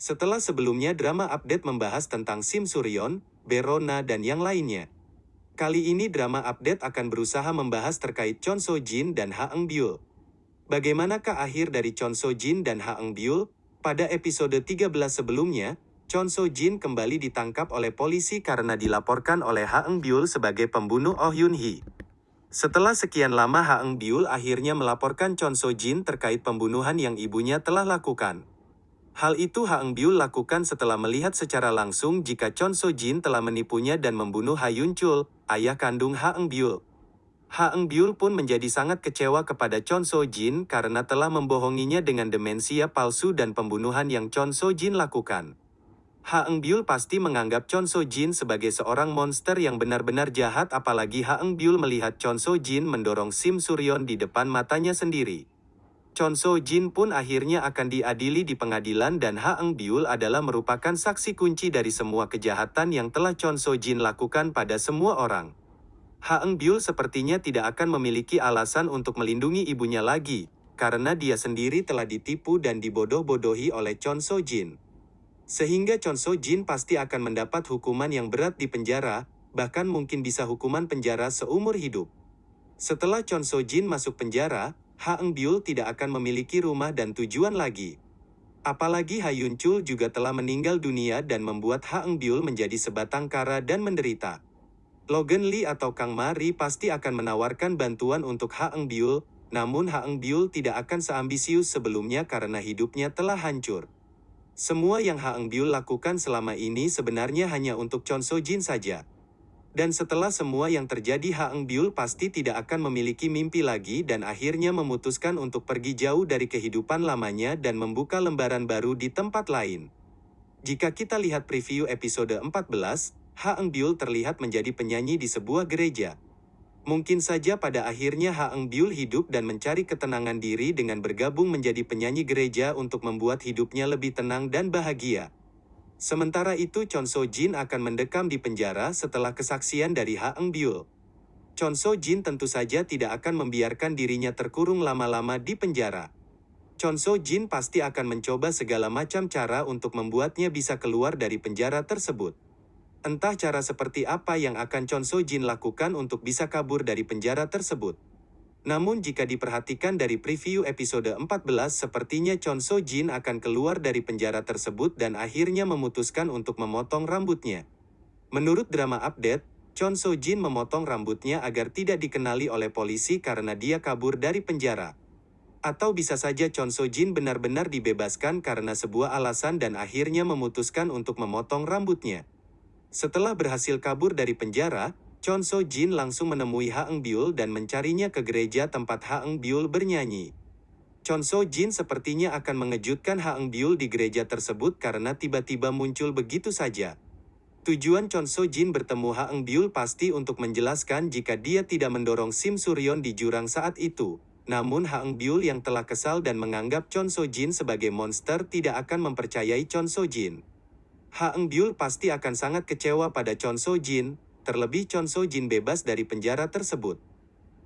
Setelah sebelumnya drama update membahas tentang Sim Suryon, Berona dan yang lainnya. Kali ini drama update akan berusaha membahas terkait Chon So Jin dan Ha Eung Byul. Bagaimanakah akhir dari Chon So Jin dan Ha Eung Byul? Pada episode 13 sebelumnya, Chon So Jin kembali ditangkap oleh polisi karena dilaporkan oleh Ha Eung Byul sebagai pembunuh Oh Yun Hee. Setelah sekian lama Ha Eung Byul akhirnya melaporkan Chon So Jin terkait pembunuhan yang ibunya telah lakukan. Hal itu Ha Eung Byul lakukan setelah melihat secara langsung jika Chon So Jin telah menipunya dan membunuh Ha Yun Chul, ayah kandung Ha Eung Byul. Ha Eung Byul pun menjadi sangat kecewa kepada Chon So Jin karena telah membohonginya dengan demensia palsu dan pembunuhan yang Chon So Jin lakukan. Ha Eung Byul pasti menganggap Chon So Jin sebagai seorang monster yang benar-benar jahat apalagi Ha Eung Byul melihat Chon So Jin mendorong Sim Suryon di depan matanya sendiri. Chon Jin pun akhirnya akan diadili di pengadilan dan Ha Eung Byul adalah merupakan saksi kunci dari semua kejahatan yang telah Chon Jin lakukan pada semua orang. Ha Eung Byul sepertinya tidak akan memiliki alasan untuk melindungi ibunya lagi, karena dia sendiri telah ditipu dan dibodoh-bodohi oleh Chon Jin. Sehingga Chon Jin pasti akan mendapat hukuman yang berat di penjara, bahkan mungkin bisa hukuman penjara seumur hidup. Setelah Chon Jin masuk penjara, Ha Eung Byul tidak akan memiliki rumah dan tujuan lagi. Apalagi Ha Yun Chul juga telah meninggal dunia dan membuat Ha Eung Byul menjadi sebatang kara dan menderita. Logan Lee atau Kang Ma Ri pasti akan menawarkan bantuan untuk Ha Eung Byul, namun Ha Eung Byul tidak akan seambisius sebelumnya karena hidupnya telah hancur. Semua yang Ha Eung Byul lakukan selama ini sebenarnya hanya untuk Chon So Jin saja. Dan setelah semua yang terjadi Ha Eung Byul pasti tidak akan memiliki mimpi lagi dan akhirnya memutuskan untuk pergi jauh dari kehidupan lamanya dan membuka lembaran baru di tempat lain. Jika kita lihat preview episode 14, Ha Eung Byul terlihat menjadi penyanyi di sebuah gereja. Mungkin saja pada akhirnya Ha Eung Byul hidup dan mencari ketenangan diri dengan bergabung menjadi penyanyi gereja untuk membuat hidupnya lebih tenang dan bahagia. Sementara itu Chon So Jin akan mendekam di penjara setelah kesaksian dari Ha Eung Byul. Chon So Jin tentu saja tidak akan membiarkan dirinya terkurung lama-lama di penjara. Chon So Jin pasti akan mencoba segala macam cara untuk membuatnya bisa keluar dari penjara tersebut. Entah cara seperti apa yang akan Chon So Jin lakukan untuk bisa kabur dari penjara tersebut. Namun jika diperhatikan dari preview episode 14 sepertinya Chon So Jin akan keluar dari penjara tersebut dan akhirnya memutuskan untuk memotong rambutnya. Menurut drama update, Chon So Jin memotong rambutnya agar tidak dikenali oleh polisi karena dia kabur dari penjara. Atau bisa saja Chon So Jin benar-benar dibebaskan karena sebuah alasan dan akhirnya memutuskan untuk memotong rambutnya. Setelah berhasil kabur dari penjara, Chon So Jin langsung menemui Ha Eung Byul dan mencarinya ke gereja tempat Ha Eung Byul bernyanyi. Chon So Jin sepertinya akan mengejutkan Ha Eung Byul di gereja tersebut karena tiba-tiba muncul begitu saja. Tujuan Chon So Jin bertemu Ha Eung Byul pasti untuk menjelaskan jika dia tidak mendorong Sim Suryon di jurang saat itu. Namun Ha Eung Byul yang telah kesal dan menganggap Chon So Jin sebagai monster tidak akan mempercayai Chon So Jin. Ha Eung Byul pasti akan sangat kecewa pada Chon So Jin, terlebih Chon So Jin bebas dari penjara tersebut.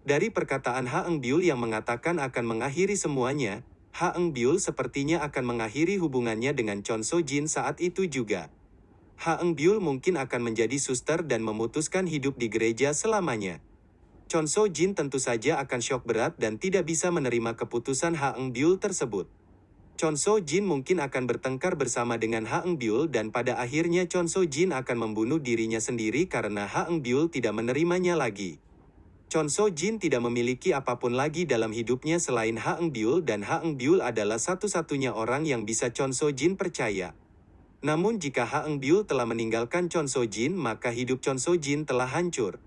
Dari perkataan Ha Eung Byul yang mengatakan akan mengakhiri semuanya, Ha Eung Byul sepertinya akan mengakhiri hubungannya dengan Chon So Jin saat itu juga. Ha Eung Byul mungkin akan menjadi suster dan memutuskan hidup di gereja selamanya. Chon So Jin tentu saja akan syok berat dan tidak bisa menerima keputusan Ha Eung Byul tersebut. Chon So Jin mungkin akan bertengkar bersama dengan Ha Eung Byul dan pada akhirnya Chon So Jin akan membunuh dirinya sendiri karena Ha Eung Byul tidak menerimanya lagi. Chon So Jin tidak memiliki apa pun lagi dalam hidupnya selain Ha Eung Byul dan Ha Eung Byul adalah satu-satunya orang yang bisa Chon So Jin percaya. Namun jika Ha Eung Byul telah meninggalkan Chon So Jin maka hidup Chon So Jin telah hancur.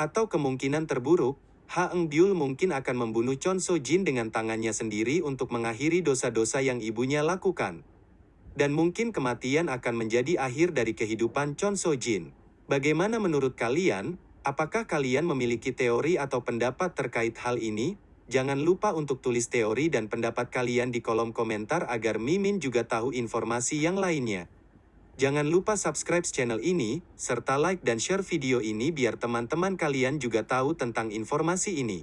Atau kemungkinan terburuk, Ha Eung Byul mungkin akan membunuh Chon So Jin dengan tangannya sendiri untuk mengakhiri dosa-dosa yang ibunya lakukan. Dan mungkin kematian akan menjadi akhir dari kehidupan Chon So Jin. Bagaimana menurut kalian? Apakah kalian memiliki teori atau pendapat terkait hal ini? Jangan lupa untuk tulis teori dan pendapat kalian di kolom komentar agar Mimin juga tahu informasi yang lainnya. Jangan lupa subscribe channel ini, serta like dan share video ini biar teman-teman kalian juga tahu tentang informasi ini.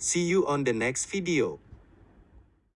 See you on the next video.